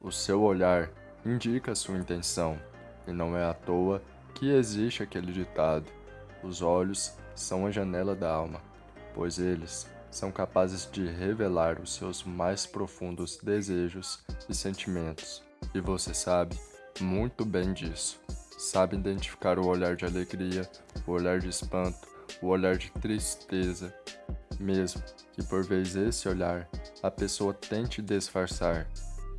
O seu olhar indica sua intenção, e não é à toa que existe aquele ditado: os olhos são a janela da alma, pois eles são capazes de revelar os seus mais profundos desejos e sentimentos. E você sabe muito bem disso. Sabe identificar o olhar de alegria, o olhar de espanto, o olhar de tristeza, mesmo que por vezes esse olhar a pessoa tente disfarçar.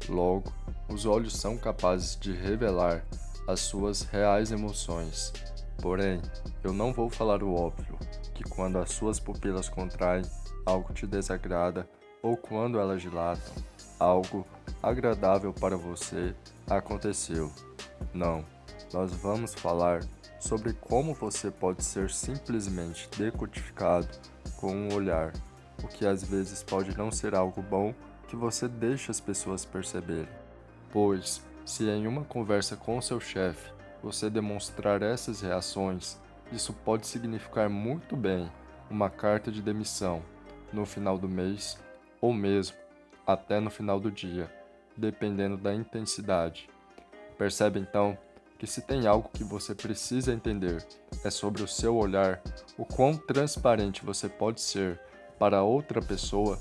Logo, os olhos são capazes de revelar as suas reais emoções. Porém, eu não vou falar o óbvio, que quando as suas pupilas contraem, algo te desagrada, ou quando elas dilatam, algo agradável para você aconteceu. Não, nós vamos falar sobre como você pode ser simplesmente decodificado com um olhar, o que às vezes pode não ser algo bom que você deixa as pessoas perceberem. Pois, se em uma conversa com seu chefe você demonstrar essas reações, isso pode significar muito bem uma carta de demissão no final do mês ou mesmo até no final do dia, dependendo da intensidade. Percebe então que se tem algo que você precisa entender é sobre o seu olhar, o quão transparente você pode ser para outra pessoa,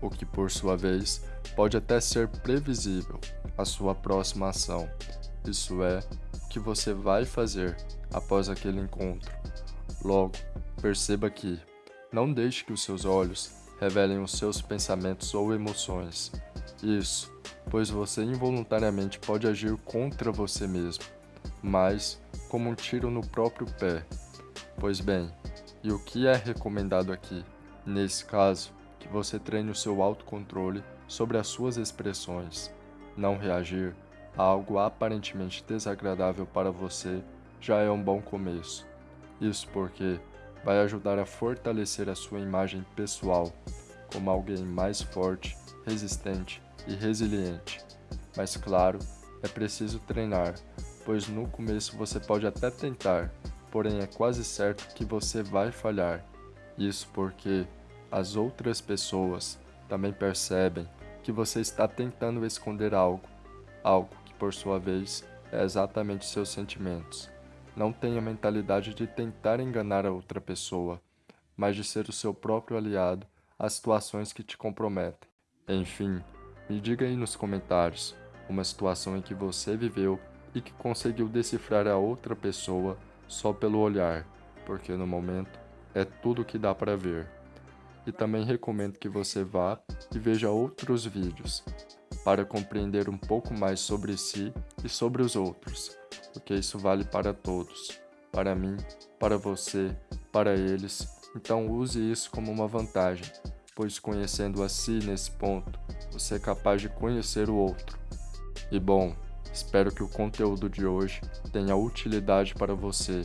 o que por sua vez pode até ser previsível a sua próxima ação. Isso é, o que você vai fazer após aquele encontro. Logo, perceba que não deixe que os seus olhos revelem os seus pensamentos ou emoções. Isso, pois você involuntariamente pode agir contra você mesmo mas como um tiro no próprio pé. Pois bem, e o que é recomendado aqui? Nesse caso, que você treine o seu autocontrole sobre as suas expressões. Não reagir a algo aparentemente desagradável para você já é um bom começo. Isso porque vai ajudar a fortalecer a sua imagem pessoal como alguém mais forte, resistente e resiliente. Mas claro, é preciso treinar pois no começo você pode até tentar, porém é quase certo que você vai falhar. Isso porque as outras pessoas também percebem que você está tentando esconder algo, algo que por sua vez é exatamente seus sentimentos. Não tenha a mentalidade de tentar enganar a outra pessoa, mas de ser o seu próprio aliado às situações que te comprometem. Enfim, me diga aí nos comentários uma situação em que você viveu e que conseguiu decifrar a outra pessoa só pelo olhar, porque no momento é tudo que dá para ver. E também recomendo que você vá e veja outros vídeos para compreender um pouco mais sobre si e sobre os outros, porque isso vale para todos, para mim, para você, para eles. Então use isso como uma vantagem, pois conhecendo a si nesse ponto, você é capaz de conhecer o outro. E bom, Espero que o conteúdo de hoje tenha utilidade para você.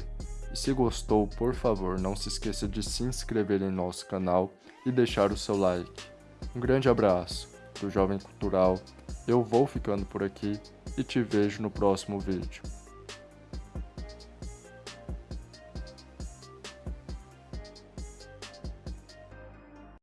E se gostou, por favor, não se esqueça de se inscrever em nosso canal e deixar o seu like. Um grande abraço do Jovem Cultural. Eu vou ficando por aqui e te vejo no próximo vídeo.